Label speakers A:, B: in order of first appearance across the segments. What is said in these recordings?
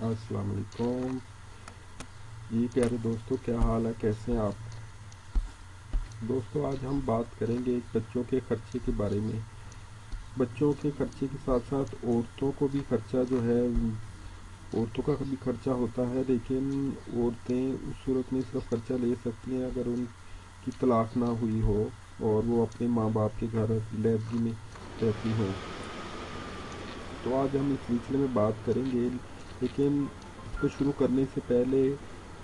A: السلام علیکم۔ جی پیارے دوستوں کیا حال ہے؟ کیسے ہیں آپ؟ دوستوں آج ہم بات کریں گے بچوں کے خرچے کے بارے میں۔ بچوں کے خرچے کے ساتھ ساتھ عورتوں کو بھی خرچہ جو ہے، عورتوں کا بھی خرچہ ہوتا ہے، لیکن عورتیں اس صورت میں صرف خرچہ لے سکتی ہیں اگر ان کی طلاق نہ ہوئی ہو اور وہ اپنے ماں باپ کے گھر لیبری میں رہتی ہوں۔ تو آج ہم اس سلسلے میں بات کریں گے لیکن اس کو شروع کرنے سے پہلے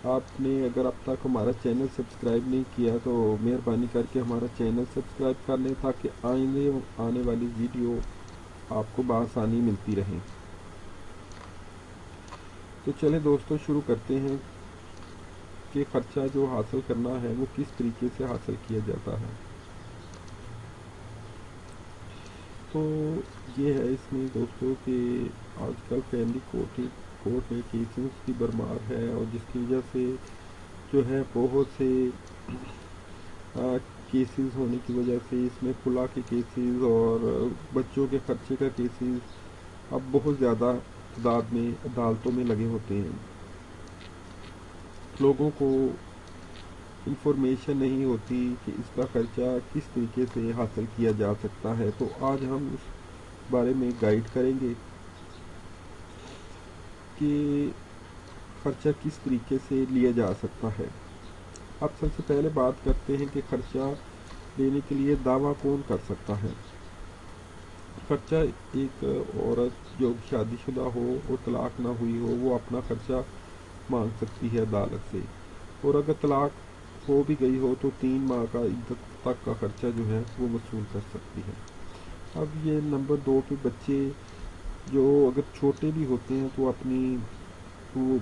A: آپ نے اگر اب تک ہمارا چینل سبسکرائب نہیں کیا تو مہربانی کر کے ہمارا چینل سبسکرائب کر لیں تاکہ آئندے آنے والی ویڈیو آپ کو بآسانی ملتی رہیں تو چلیں دوستوں شروع کرتے ہیں کہ خرچہ جو حاصل کرنا ہے وہ کس طریقے سے حاصل کیا جاتا ہے۔ تو یہ ہے اس میں دوستوں کہ آج کل فیملی کوٹنگ کورٹ میں کیسز کی برمار ہے اور جس کی وجہ سے جو ہے بہت سے کیسز ہونے کی وجہ سے اس میں کھلا کے کیسز اور بچوں کے خرچے کا کیسز اب بہت زیادہ تعداد میں، عدالتوں میں لگے ہوتے ہیں۔ لوگوں کو انفارمیشن نہیں ہوتی کہ اس کا خرچہ کس طریقے سے حاصل کیا جا سکتا ہے۔ تو آج ہم اس بارے میں گائیڈ کریں گے۔ کہ خرچہ کس طریقے سے لیا جا سکتا ہے؟ اب سب سے پہلے بات کرتے ہیں کہ خرچہ لینے کے لیے دعویٰ کون کر سکتا ہے۔ خرچہ ایک عورت جو شادی شدہ ہو اور طلاق نہ ہوئی ہو، وہ اپنا خرچہ مانگ سکتی ہے عدالت سے۔ اور اگر طلاق ہو بھی گئی ہو تو تین ماہ کا عدت تک کا خرچہ جو ہے وہ وصول کر سکتی ہے۔ اب یہ نمبر دو پہ بچے جو اگر چھوٹے بھی ہوتے ہیں تو اپنی وہ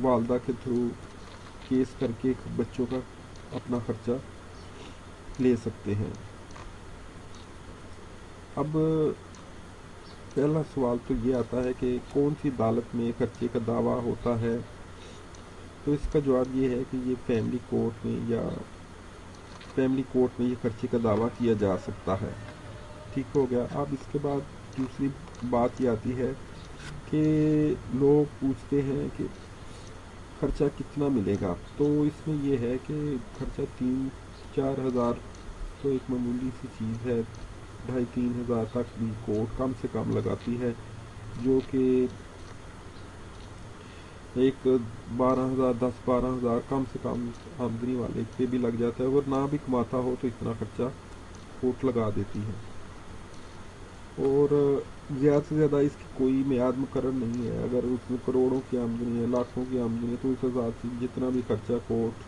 A: والدہ کے تھرو کیس کر کے بچوں کا اپنا خرچہ لے سکتے ہیں۔ اب پہلا سوال تو یہ آتا ہے کہ کون سی عدالت میں خرچے کا دعویٰ ہوتا ہے؟ تو اس کا جواب یہ ہے کہ یہ فیملی کورٹ میں یا فیملی کورٹ میں یہ خرچے کا دعویٰ کیا جا سکتا ہے۔ ٹھیک ہو گیا۔ اب اس کے بعد دوسری بات یہ آتی ہے کہ لوگ پوچھتے ہیں کہ خرچہ کتنا ملے گا؟ تو اس میں یہ ہے کہ خرچہ تین، چار ہزار تو ایک معمولی سی چیز ہے، ڈھائی، تین ہزار تک بھی کورٹ کم سے کم لگاتی ہے، جو کہ ایک بارہ ہزار، دس، بارہ ہزار کم سے کم آمدنی والے پہ بھی لگ جاتا ہے اگر نہ بھی کماتا ہو تو اتنا خرچہ کوٹ لگا دیتی ہے۔ اور زیادہ سے زیادہ اس کی کوئی میعاد مقرر نہیں ہے۔ اگر اس میں کروڑوں کی آمدنی ہے، لاکھوں کی آمدنی ہے، تو اس حساب سے جتنا بھی خرچہ کوٹ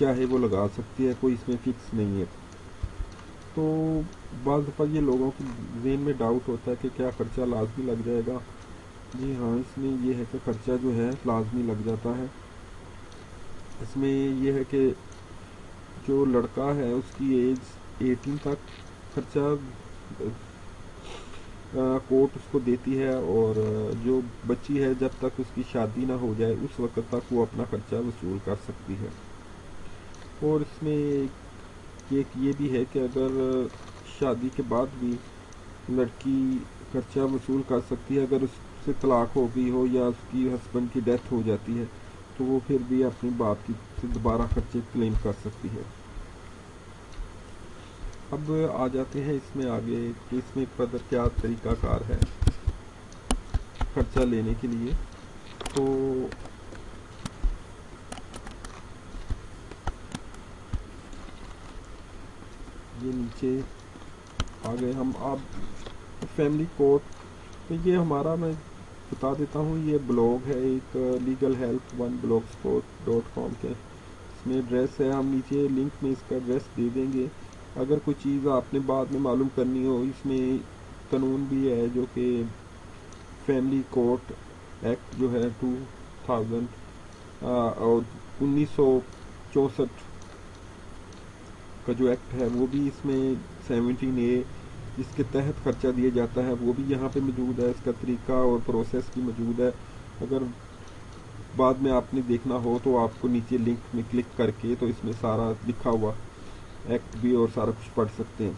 A: چاہے وہ لگا سکتی ہے، کوئی اس میں فکس نہیں ہے۔ تو بعض دفعہ یہ لوگوں کے ذہن میں ڈاؤٹ ہوتا ہے کہ کیا خرچہ لازمی لگ جائے گا۔ جی ہاں اس میں یہ ہے کہ خرچہ جو ہے، لازمی لگ جاتا ہے۔ اس میں یہ ہے کہ جو لڑکا ہے، اس کی ایج ایٹین تک خرچہ کورٹ اس کو دیتی ہے اور جو بچی ہے جب تک اس کی شادی نہ ہو جائے، اس وقت تک وہ اپنا خرچہ وصول کر سکتی ہے۔ اور اس میں ایک یہ بھی ہے کہ اگر شادی کے بعد بھی لڑکی خرچہ وصول کر سکتی ہے، اگر اس سے طلاق ہو گئی ہو یا اس کی ہسبینڈ کی ڈیتھ ہو جاتی ہے، تو وہ پھر بھی اپنی باپ کی سے دوبارہ خرچے کلیم کر سکتی ہے۔ اب آ جاتے ہیں اس میں آگے کہ اس میں قدر کیا طریقہ کار ہے خرچہ لینے کے لیے۔ تو یہ نیچے آگے ہم۔ اب فیملی کورٹ یہ ہمارا میں بتا دیتا ہوں، یہ بلاگ ہے، ایک legal help one blog dot com کے۔ اس میں ایڈریس ہے، ہم نیچے لنک میں اس کا ایڈریس دے دیں گے۔ اگر کوئی چیز آپ نے بعد میں معلوم کرنی ہو، اس میں قانون بھی ہے جو کہ فیملی کورٹ ایکٹ جو ہے ٹو تھاؤزنڈ اور انیس سو چونسٹھ کا جو ایکٹ ہے، وہ بھی اس میں سیونٹین اے جس کے تحت خرچہ دیا جاتا ہے، وہ بھی یہاں پہ موجود ہے، اس کا طریقہ اور پروسیس بھی موجود ہے۔ اگر بعد میں آپ نے دیکھنا ہو تو آپ کو نیچے لنک میں کلک کر کے تو اس میں سارا لکھا ہوا ایکٹ بھی اور سارا کچھ پڑھ سکتے ہیں۔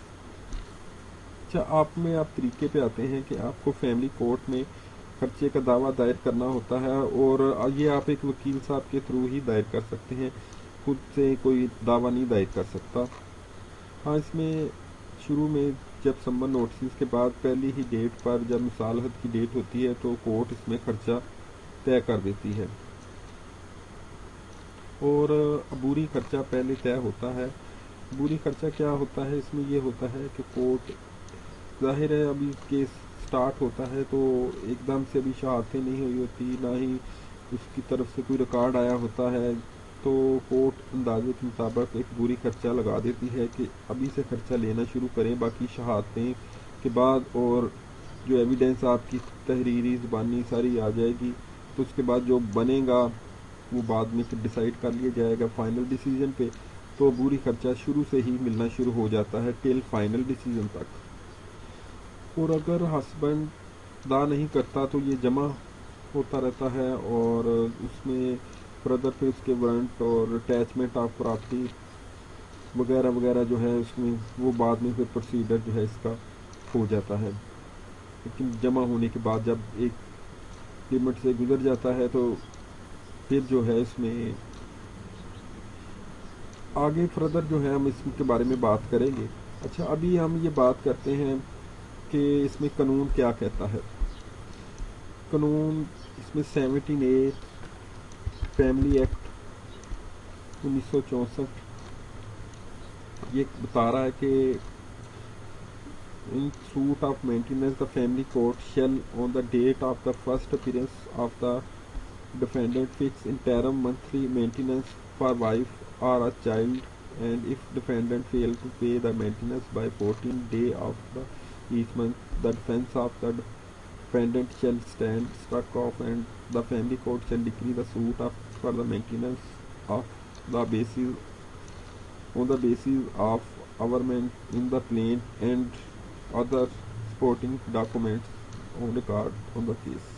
A: اچھا آپ میں آپ طریقے پہ آتے ہیں کہ آپ کو فیملی کورٹ میں خرچے کا دعویٰ دائر کرنا ہوتا ہے اور یہ آپ ایک وکیل صاحب کے تھرو ہی دائر کر سکتے ہیں۔ خود سے کوئی دعویٰ نہیں دائر کر سکتا۔ ہاں اس میں شروع میں جب سمر نوٹسز کے بعد پہلی ہی ڈیٹ پر جب مصالحت کی ڈیٹ ہوتی ہے تو کورٹ اس میں خرچہ طے کر دیتی ہے۔ اور عبوری خرچہ پہلے طے ہوتا ہے۔ عبوری خرچہ کیا ہوتا ہے؟ اس میں یہ ہوتا ہے کہ کورٹ ظاہر ہے ابھی کیس سٹارٹ ہوتا ہے تو ایک دم سے ابھی شہادتیں نہیں ہوئی ہوتی، نہ ہی اس کی طرف سے کوئی ریکارڈ آیا ہوتا ہے۔ تو کورٹ اندازے کے مطابق ایک بری خرچہ لگا دیتی ہے کہ ابھی سے خرچہ لینا شروع کریں، باقی شہادتیں کے بعد اور جو ایویڈنس آپ کی تحریری زبانی ساری آ جائے گی، تو اس کے بعد جو بنے گا وہ بعد میں پھر ڈیسائیڈ کر لیا جائے گا۔ فائنل ڈیسیجن پہ تو بری خرچہ شروع سے ہی ملنا شروع ہو جاتا ہے ٹل فائنل ڈیسیجن تک۔ اور اگر ہسبینڈ دا نہیں کرتا تو یہ جمع ہوتا رہتا ہے اور اس میں بردر پہ اس کے ورنٹ اور اٹیچمنٹ آف پراپرٹی وغیرہ وغیرہ جو ہے اس میں وہ بعد میں پھر پروسیڈر جو ہے اس کا ہو جاتا ہے۔ لیکن جمع ہونے کے بعد جب ایک لمٹ سے گزر جاتا ہے تو پھر جو ہے اس میں آگے فردر جو ہے ہم اس کے بارے میں بات کریں گے۔ اچھا ابھی ہم یہ بات کرتے ہیں کہ اس میں قانون کیا کہتا ہے۔ قانون اس میں سیونٹین اے فیملی ایکٹ انیس سو چونسٹھ یہ بتا رہا ہے کہ in suit of maintenance the family court shall on the date of the first appearance of the defendant fix interim monthly maintenance for wife or a child and if defendant fail to pay the maintenance by fourteen day of the each month the defense of the defendant shall stand struck off and the family court shall decree the suit of, for the maintenance of the basis on the basis of averment in the plaint and other supporting documents on record on the case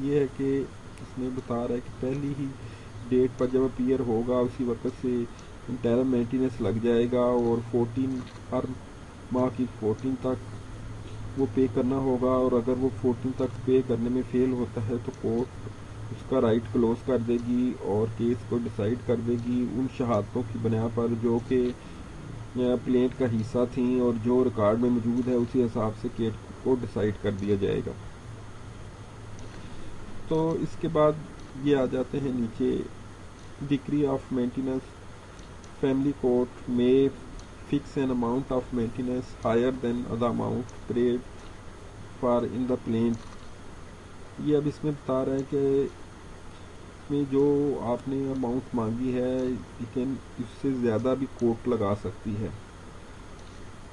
A: یہ ہے کہ اس میں بتا رہا ہے کہ پہلی ہی date پر جب اپیئر ہوگا، اسی وقت سے انٹرم مینٹیننس لگ جائے گا اور فورٹین ہر ماہ کی فورٹین تک وہ پے کرنا ہوگا اور اگر وہ فورٹین تک پے کرنے میں فیل ہوتا ہے تو کورٹ اس کا رائٹ کلوز کر دے گی اور کیس کو ڈیسائیڈ کر دے گی ان شہادتوں کی بنا پر جو کہ پلینٹ کا حصہ تھیں اور جو ریکارڈ میں موجود ہے، اسی حساب سے کیس کو ڈیسائیڈ کر دیا جائے گا۔ تو اس کے بعد یہ آ جاتے ہیں نیچے۔ Degree of maintenance family court میں fix an amount of maintenance higher than the amount paid for in the plane. یہ اب اس میں بتا رہا ہے کہ اس میں جو آپ نے اماؤنٹ مانگی ہے لیکن اس سے زیادہ بھی کوٹ لگا سکتی ہے۔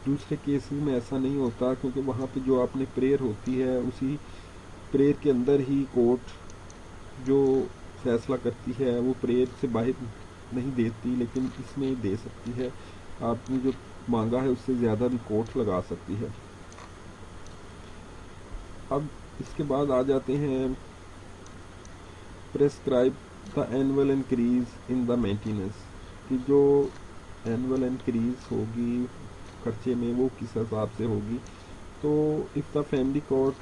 A: دوسرے کیسز میں ایسا نہیں ہوتا، کیونکہ وہاں پہ جو آپ نے پریئر ہوتی ہے، اسی پریئر کے اندر ہی کوٹ جو فیصلہ کرتی ہے وہ پریئر سے باہر نہیں دیتی، لیکن اس میں دے سکتی ہے۔ آپ نے جو مانگا ہے، اس سے زیادہ بھی کوٹ لگا سکتی ہے۔ اب اس کے بعد آ جاتے ہیں۔ Prescribe the annual increase in the maintenance کہ جو اینول انکریز ہوگی خرچے میں، وہ کس حساب سے ہوگی؟ تو if the family court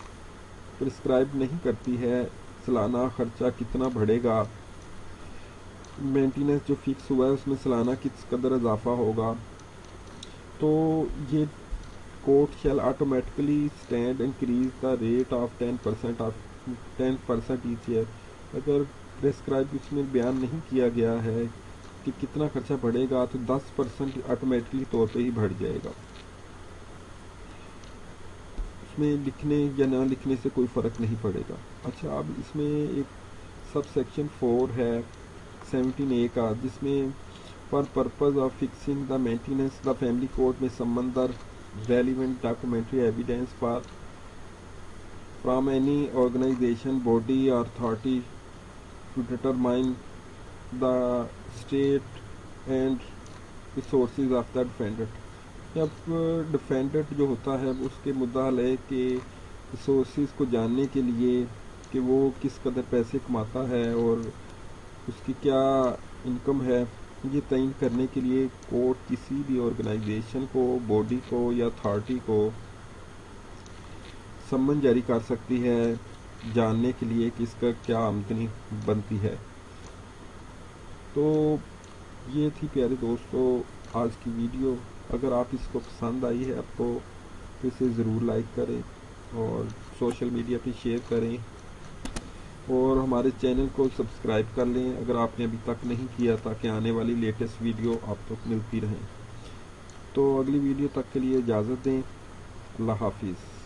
A: prescribe نہیں کرتی ہے سالانہ خرچہ کتنا بڑھے گا؟ مینٹیننس جو فکس ہوا ہے، اس میں سالانہ کس قدر اضافہ ہوگا؟ تو یہ court shall automatically stand increase the rate of ten percent of ten percent each year اگر پریسکرائب اس میں بیان نہیں کیا گیا ہے کہ کتنا خرچہ بڑھے گا، تو دس پرسینٹ آٹومیٹکلی طور پہ ہی بڑھ جائے گا۔ اس میں لکھنے یا نہ لکھنے سے کوئی فرق نہیں پڑے گا۔ اچھا اب اس میں ایک سب سیکشن فور ہے سیونٹین اے کا، جس میں for purpose of fixing the maintenance the family court میں summon relevant documentary evidence for from any organisation body or authority to determine the state and resources of the defendant جب defendant جو ہوتا ہے، اس کے مدعا لے کے ریسورسز کو جاننے کے لیے کہ وہ کس قدر پیسے کماتا ہے اور اس کی کیا انکم ہے، یہ تعین کرنے کے لیے کورٹ کسی بھی آرگنائزیشن کو باڈی کو یا اتھارٹی کو سمن جاری کر سکتی ہے جاننے کے لیے کہ اس کا کیا آمدنی بنتی ہے۔ تو یہ تھی پیارے دوستو، آج کی ویڈیو۔ اگر آپ اس کو پسند آئی ہے، آپ کو اسے ضرور لائک کریں اور سوشل میڈیا پہ شیئر کریں اور ہمارے چینل کو سبسکرائب کر لیں۔ اگر آپ نے ابھی تک نہیں کیا، تاکہ آنے والی لیٹسٹ ویڈیو آپ تک ملتی رہیں۔ تو اگلی ویڈیو تک کے لیے اجازت دیں۔ اللہ حافظ۔